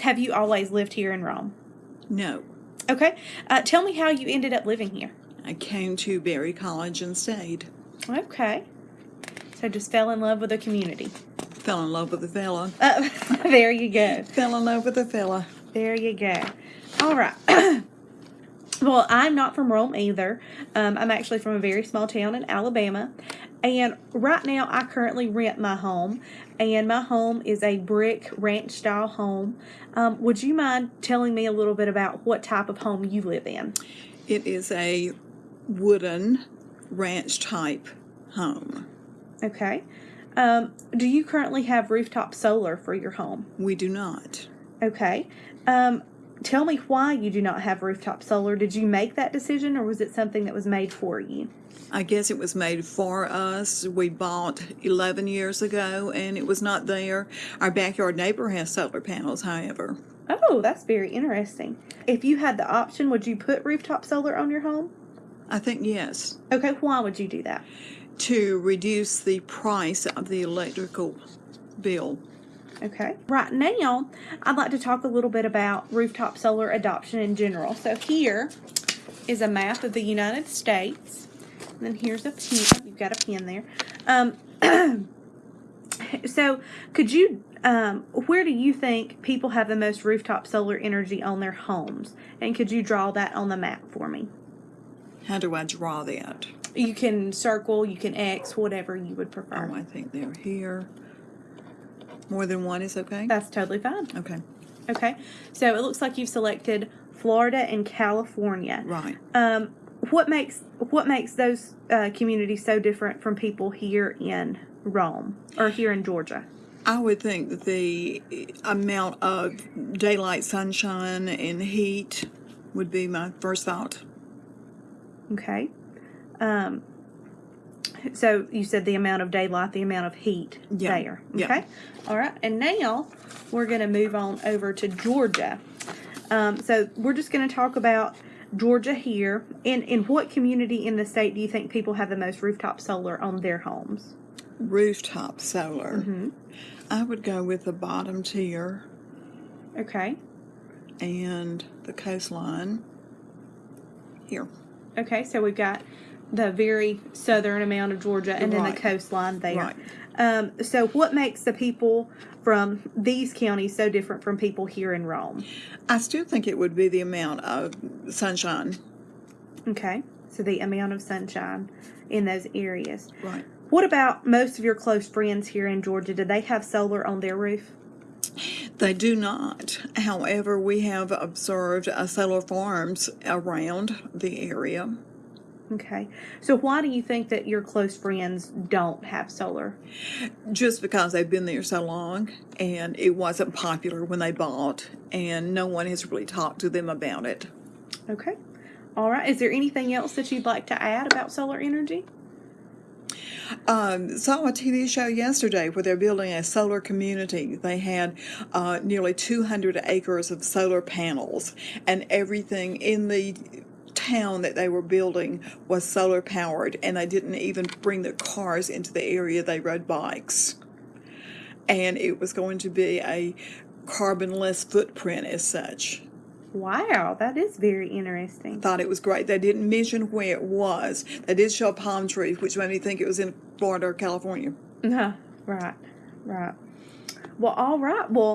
Have you always lived here in Rome? No. Okay. Uh, tell me how you ended up living here. I came to Berry College and stayed. Okay. So just fell in love with the community. Fell in love with the fella. Uh, there you go. Fell in love with the fella. There you go. All right. well, I'm not from Rome either. Um, I'm actually from a very small town in Alabama. And right now, I currently rent my home. And my home is a brick ranch style home. Um, would you mind telling me a little bit about what type of home you live in? It is a wooden ranch type home. Okay. Um, do you currently have rooftop solar for your home? We do not. Okay. Um, tell me why you do not have rooftop solar. Did you make that decision or was it something that was made for you? I guess it was made for us. We bought 11 years ago and it was not there. Our backyard neighbor has solar panels, however. Oh, that's very interesting. If you had the option, would you put rooftop solar on your home? I think yes. Okay, why would you do that? To reduce the price of the electrical bill. Okay. Right now, I'd like to talk a little bit about rooftop solar adoption in general. So here is a map of the United States. And then here's a pen. You've got a pen there. Um, so could you, um, where do you think people have the most rooftop solar energy on their homes? And could you draw that on the map for me? How do I draw that? You can circle, you can X, whatever you would prefer. Oh, I think they're here. More than one is okay? That's totally fine. Okay, Okay. So it looks like you've selected Florida and California. right. Um, what makes what makes those uh, communities so different from people here in Rome or here in Georgia? I would think that the amount of daylight sunshine and heat would be my first thought. Okay. Um, so you said the amount of daylight, the amount of heat Yeah. there. Yeah. Okay. All right. And now we're going to move on over to Georgia. Um, so we're just going to talk about Georgia here. In in what community in the state do you think people have the most rooftop solar on their homes? Rooftop solar. Mm-hmm. I would go with the bottom tier Okay. and the coastline here. Okay. So we've got the very southern amount of Georgia and then the coastline there. Right. Um, so what makes the people from these counties so different from people here in Rome? I still think it would be the amount of sunshine. Okay. So the amount of sunshine in those areas. Right. What about most of your close friends here in Georgia? Do they have solar on their roof? They do not. However, we have observed uh, solar farms around the area. Okay. So why do you think that your close friends don't have solar? just because they've been there so long and it wasn't popular when they bought and no one has really talked to them about it. Okay. All right. Is there anything else that you'd like to add about solar energy? Um, saw a TV show yesterday where they're building a solar community. They had uh, nearly 200 acres of solar panels and everything in the town that they were building was solar powered and they didn't even bring their cars into the area they rode bikes and it was going to be a carbonless footprint as such Wow, that is very interesting. thought it was great they didn't mention where it was they did show a palm tree which made me think it was in florida or california No, right, right. Well, all right. Well,